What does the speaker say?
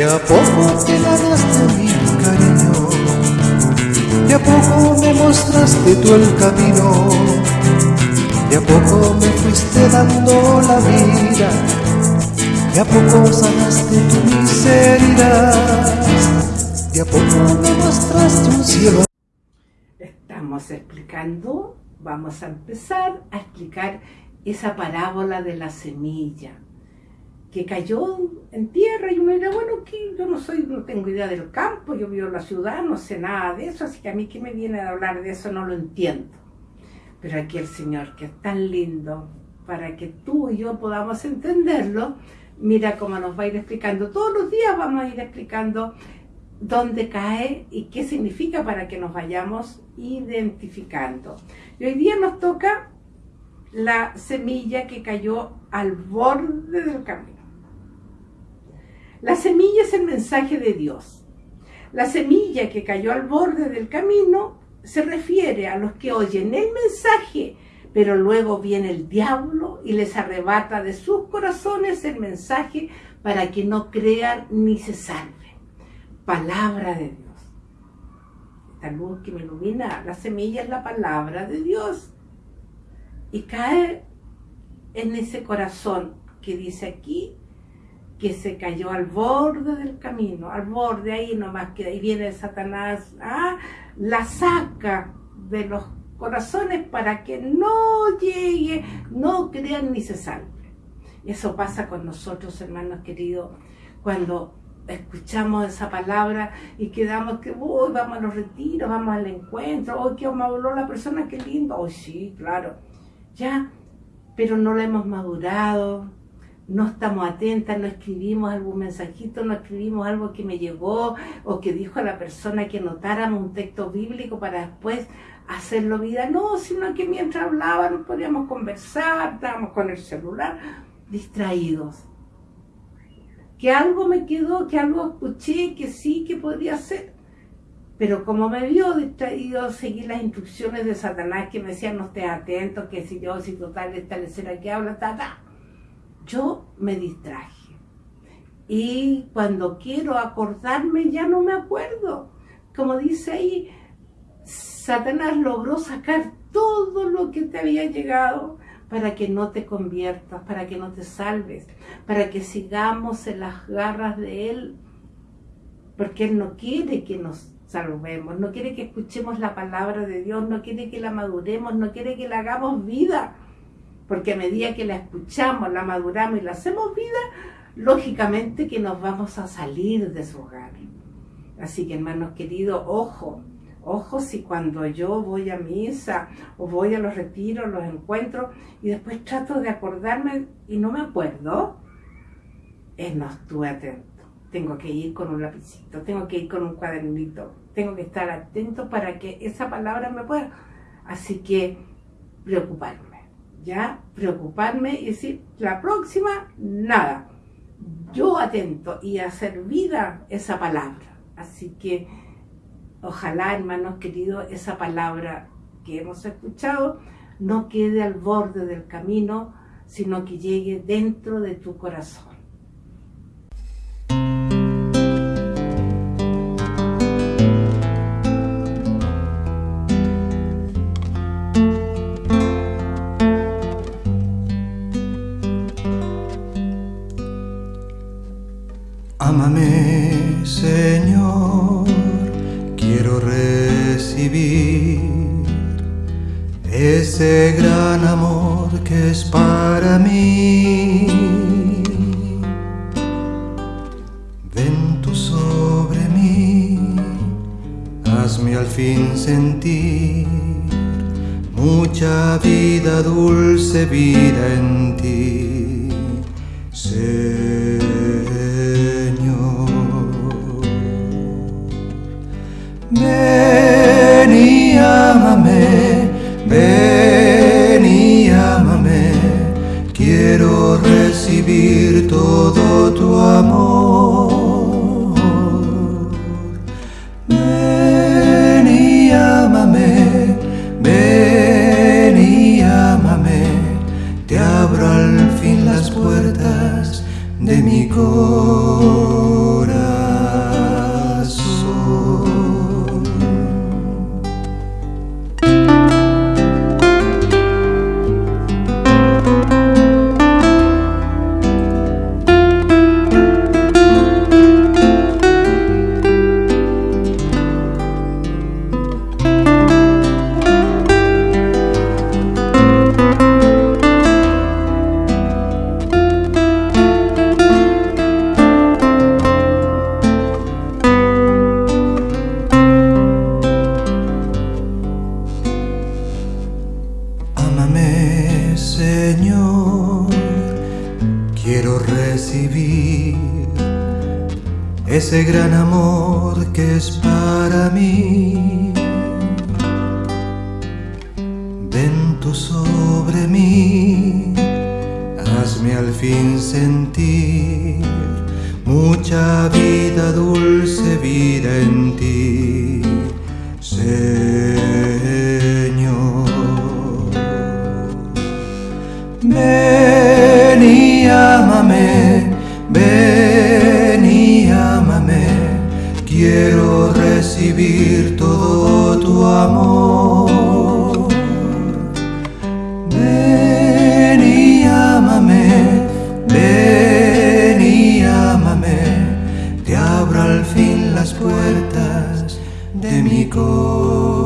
De a poco te ganaste mi cariño, de a poco me mostraste tú el camino, de a poco me fuiste dando la vida, de a poco sanaste tu miseria, de a poco me mostraste un cielo. Estamos explicando, vamos a empezar a explicar esa parábola de la semilla que cayó en tierra y uno dirá, bueno, que yo no soy, no tengo idea del campo, yo vivo en la ciudad, no sé nada de eso, así que a mí que me viene a hablar de eso no lo entiendo. Pero aquí el Señor, que es tan lindo, para que tú y yo podamos entenderlo, mira cómo nos va a ir explicando. Todos los días vamos a ir explicando dónde cae y qué significa para que nos vayamos identificando. Y hoy día nos toca la semilla que cayó al borde del camino. La semilla es el mensaje de Dios. La semilla que cayó al borde del camino se refiere a los que oyen el mensaje, pero luego viene el diablo y les arrebata de sus corazones el mensaje para que no crean ni se salven. Palabra de Dios. Esta luz que me ilumina, la semilla es la palabra de Dios. Y cae en ese corazón que dice aquí, que se cayó al borde del camino, al borde ahí nomás, que ahí viene Satanás, ¿ah? la saca de los corazones para que no llegue, no crean ni se salve. Eso pasa con nosotros, hermanos queridos, cuando escuchamos esa palabra y quedamos que, uy, vamos a los retiros, vamos al encuentro, uy, que me la persona, qué lindo, uy, sí, claro, ya, pero no la hemos madurado, no estamos atentas, no escribimos algún mensajito, no escribimos algo que me llegó o que dijo a la persona que notáramos un texto bíblico para después hacerlo vida. No, sino que mientras hablábamos podíamos conversar, estábamos con el celular, distraídos. Que algo me quedó, que algo escuché, que sí, que podría ser. Pero como me vio distraído, seguí las instrucciones de Satanás que me decían no estés atento, que si yo, si total, esta lecera que habla, ta, ta yo me distraje. Y cuando quiero acordarme ya no me acuerdo. Como dice ahí, Satanás logró sacar todo lo que te había llegado para que no te conviertas, para que no te salves, para que sigamos en las garras de Él, porque Él no quiere que nos salvemos, no quiere que escuchemos la palabra de Dios, no quiere que la maduremos, no quiere que la hagamos vida porque a medida que la escuchamos, la maduramos y la hacemos vida, lógicamente que nos vamos a salir de su hogar. Así que hermanos queridos, ojo, ojo si cuando yo voy a misa o voy a los retiros, los encuentros y después trato de acordarme y no me acuerdo, es no estuve atento. Tengo que ir con un lapicito, tengo que ir con un cuadernito, tengo que estar atento para que esa palabra me pueda. Así que preocuparme ya preocuparme y decir, la próxima, nada. Yo atento y hacer vida esa palabra. Así que ojalá, hermanos queridos, esa palabra que hemos escuchado no quede al borde del camino, sino que llegue dentro de tu corazón. Ámame, Señor, quiero recibir ese gran amor que es para mí. Ven tú sobre mí, hazme al fin sentir mucha vida, dulce vida en ti. Ven ámame, ven y ámame, quiero recibir todo tu amor. Ven y ámame, ven y ámame, te abro al fin las puertas de mi corazón. Ese gran amor que es para mí. Ven tú sobre mí, hazme al fin sentir mucha vida, dulce vida en ti, Quiero recibir todo tu amor. Ven y ámame, ven y ámame, te abro al fin las puertas de mi corazón.